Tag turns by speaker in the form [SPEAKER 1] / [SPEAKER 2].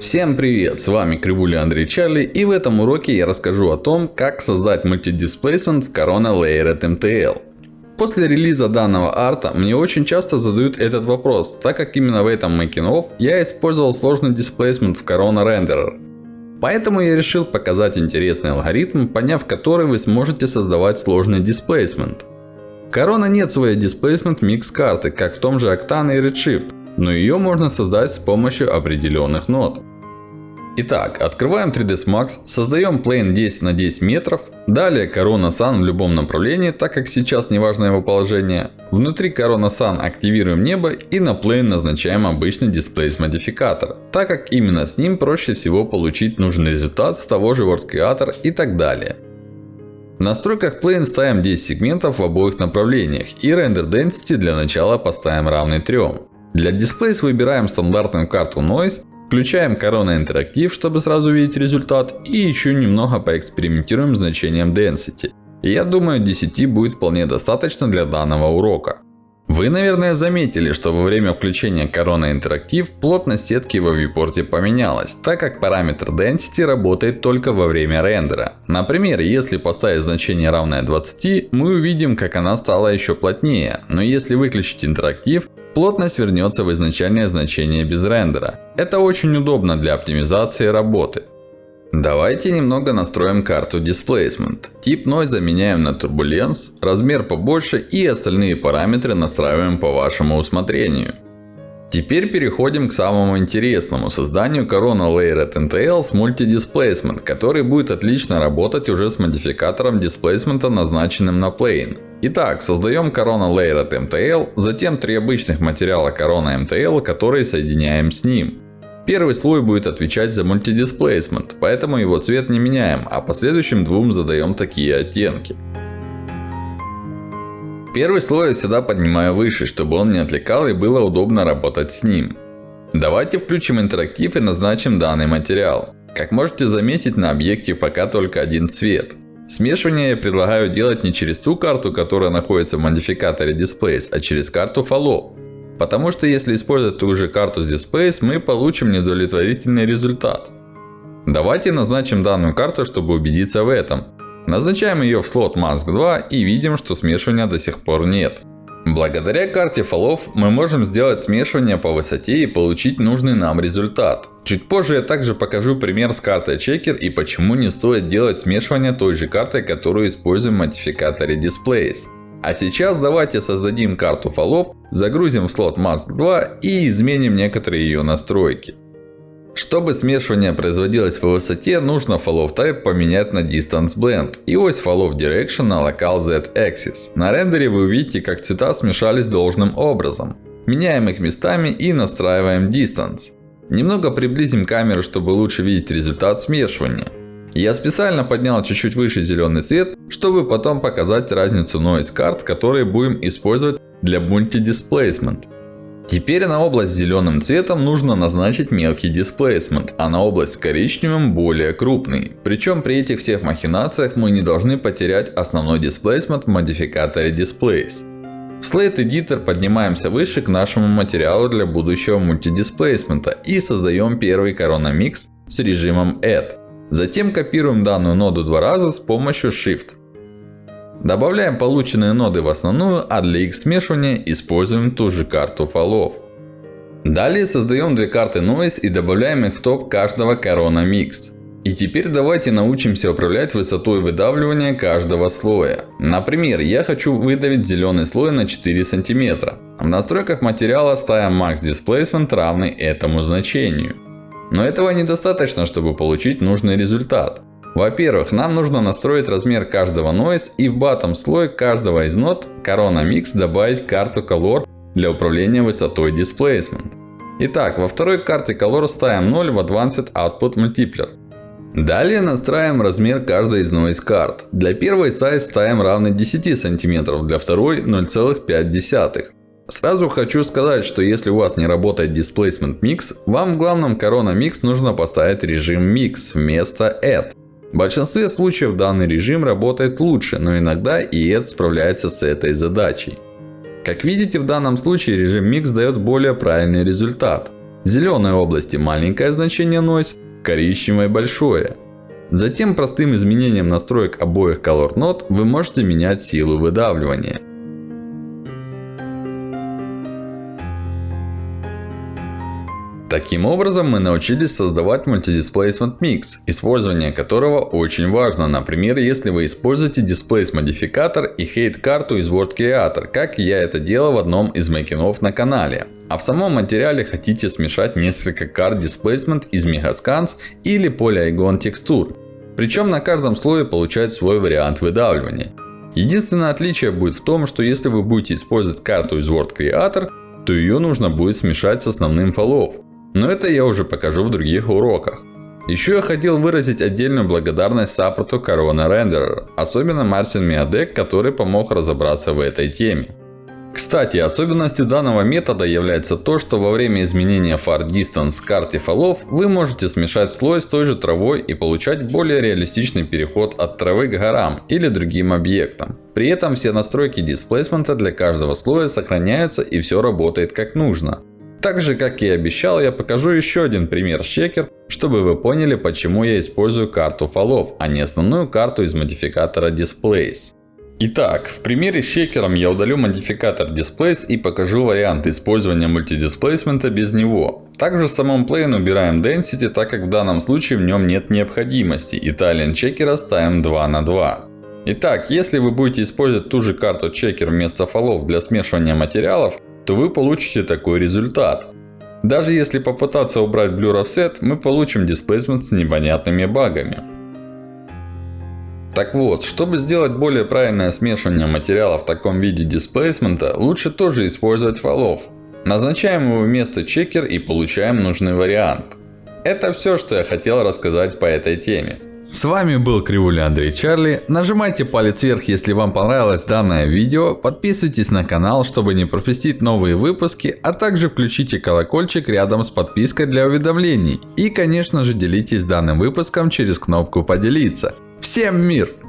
[SPEAKER 1] Всем привет! С вами Кривуля Андрей Чарли и в этом уроке я расскажу о том, как создать мультидисплейсмент в Corona Layered MTL. После релиза данного арта мне очень часто задают этот вопрос, так как именно в этом making of я использовал сложный дисплейсмент в Corona Renderer. Поэтому я решил показать интересный алгоритм, поняв который вы сможете создавать сложный дисплейсмент. В Corona нет своей дисплейсмент микс карты, как в том же Octane и Redshift, но ее можно создать с помощью определенных нод. Итак, открываем 3ds Max, создаем plane 10 на 10 метров. Далее Corona Sun в любом направлении, так как сейчас не важно его положение. Внутри Corona Sun активируем небо и на plane назначаем обычный Displace модификатор. Так как именно с ним проще всего получить нужный результат с того же Word Creator и так далее. В настройках Plane ставим 10 сегментов в обоих направлениях. И Render Density для начала поставим равный 3. Для Displace выбираем стандартную карту Noise. Включаем Corona Interactive, чтобы сразу видеть результат. И еще немного поэкспериментируем с значением Density. Я думаю 10 будет вполне достаточно для данного урока. Вы, наверное, заметили, что во время включения Corona Interactive плотность сетки во viewport поменялась, так как параметр Density работает только во время рендера. Например, если поставить значение равное 20, мы увидим, как она стала еще плотнее. Но если выключить интерактив, Плотность вернется в изначальное значение без рендера. Это очень удобно для оптимизации работы. Давайте немного настроим карту Displacement. Тип Noise меняем на Turbulence, размер побольше и остальные параметры настраиваем по вашему усмотрению. Теперь переходим к самому интересному созданию Corona Layered NTL с Multi-Displacement, который будет отлично работать уже с модификатором Displacement, назначенным на Plane. Итак, создаем Corona Layered MTL, затем три обычных материала Corona MTL, которые соединяем с ним. Первый слой будет отвечать за Multi-Displacement, поэтому его цвет не меняем, а последующим двум задаем такие оттенки. Первый слой я всегда поднимаю выше, чтобы он не отвлекал и было удобно работать с ним. Давайте включим интерактив и назначим данный материал. Как можете заметить, на объекте пока только один цвет. Смешивание я предлагаю делать не через ту карту, которая находится в модификаторе Displays, а через карту Follow. Потому что если использовать ту же карту с Displays, мы получим неудовлетворительный результат. Давайте назначим данную карту, чтобы убедиться в этом. Назначаем ее в слот Mask 2 и видим, что смешивания до сих пор нет. Благодаря карте фолов мы можем сделать смешивание по высоте и получить нужный нам результат. Чуть позже я также покажу пример с картой Checker и почему не стоит делать смешивание той же картой, которую используем в модификаторе Displays. А сейчас давайте создадим карту фолов, загрузим в слот Mask 2 и изменим некоторые ее настройки. Чтобы смешивание производилось по высоте, нужно Fall of Type поменять на Distance Blend и ось Fall of Direction на Local Z Axis. На рендере вы увидите, как цвета смешались должным образом. Меняем их местами и настраиваем Distance. Немного приблизим камеру, чтобы лучше видеть результат смешивания. Я специально поднял чуть-чуть выше зеленый цвет, чтобы потом показать разницу noise карт, которые будем использовать для Multi Displacement. Теперь на область зеленым цветом нужно назначить мелкий дисплейсмент, а на область коричневым более крупный. Причем при этих всех махинациях мы не должны потерять основной дисплейсмент в модификаторе Displays. В Slate Editor поднимаемся выше к нашему материалу для будущего мультидисплейсмента и создаем первый Mix с режимом Add. Затем копируем данную ноду два раза с помощью Shift. Добавляем полученные ноды в основную, а для их смешивания используем ту же карту фолов. Далее создаем две карты Noise и добавляем их в топ каждого Corona Mix. И теперь давайте научимся управлять высотой выдавливания каждого слоя. Например, я хочу выдавить зеленый слой на 4 см. В настройках материала ставим Max Displacement равный этому значению. Но этого недостаточно, чтобы получить нужный результат. Во-первых, нам нужно настроить размер каждого noise и в bottom слой каждого из нот Corona Mix добавить карту Color для управления высотой Displacement. Итак, во второй карте Color ставим 0 в Advanced Output Multiplier. Далее настраиваем размер каждой из noise карт. Для первой size ставим равный 10 см, для второй 0,5. Сразу хочу сказать, что если у вас не работает Displacement Mix, вам в главном Corona Mix нужно поставить режим Mix вместо Add. В большинстве случаев данный режим работает лучше, но иногда ED справляется с этой задачей. Как видите, в данном случае режим Mix дает более правильный результат. В зеленой области маленькое значение Noise, в коричневой большое. Затем простым изменением настроек обоих Color Node вы можете менять силу выдавливания. Таким образом, мы научились создавать Multi-Displacement Mix, использование которого очень важно. Например, если вы используете Displace модификатор и Hate карту из Word Creator, как я это делал в одном из мейкинов на канале. А в самом материале хотите смешать несколько карт Displacement из Megascans или Polygon текстур. Причем на каждом слое получать свой вариант выдавливания. Единственное отличие будет в том, что если вы будете использовать карту из Word Creator, то ее нужно будет смешать с основным фолов. Но это я уже покажу в других уроках. Еще я хотел выразить отдельную благодарность саппорту Corona Renderer, особенно Мартин Миадек, который помог разобраться в этой теме. Кстати, особенностью данного метода является то, что во время изменения Far Distance с карте фолов, вы можете смешать слой с той же травой и получать более реалистичный переход от травы к горам или другим объектам. При этом все настройки дисплейсмента для каждого слоя сохраняются и все работает как нужно. Так же, как и обещал, я покажу еще один пример Shaker, чтобы вы поняли, почему я использую карту фолов, а не основную карту из модификатора Displace. Итак, в примере с шекером я удалю модификатор Displace и покажу вариант использования мультидисплейсмента без него. Также в самом plane убираем Density, так как в данном случае в нем нет необходимости. И Talent чекера ставим 2 на 2. Итак, если вы будете использовать ту же карту чекер вместо фолов для смешивания материалов, то вы получите такой результат. Даже если попытаться убрать Blur Offset, мы получим Displacement с непонятными багами. Так вот, чтобы сделать более правильное смешивание материала в таком виде дисплейсмента, лучше тоже использовать фолов. Назначаем его вместо чекер и получаем нужный вариант. Это все, что я хотел рассказать по этой теме. С вами был Кривуля Андрей Чарли. Нажимайте палец вверх, если вам понравилось данное видео. Подписывайтесь на канал, чтобы не пропустить новые выпуски. А также включите колокольчик рядом с подпиской для уведомлений. И конечно же делитесь данным выпуском через кнопку поделиться. Всем мир!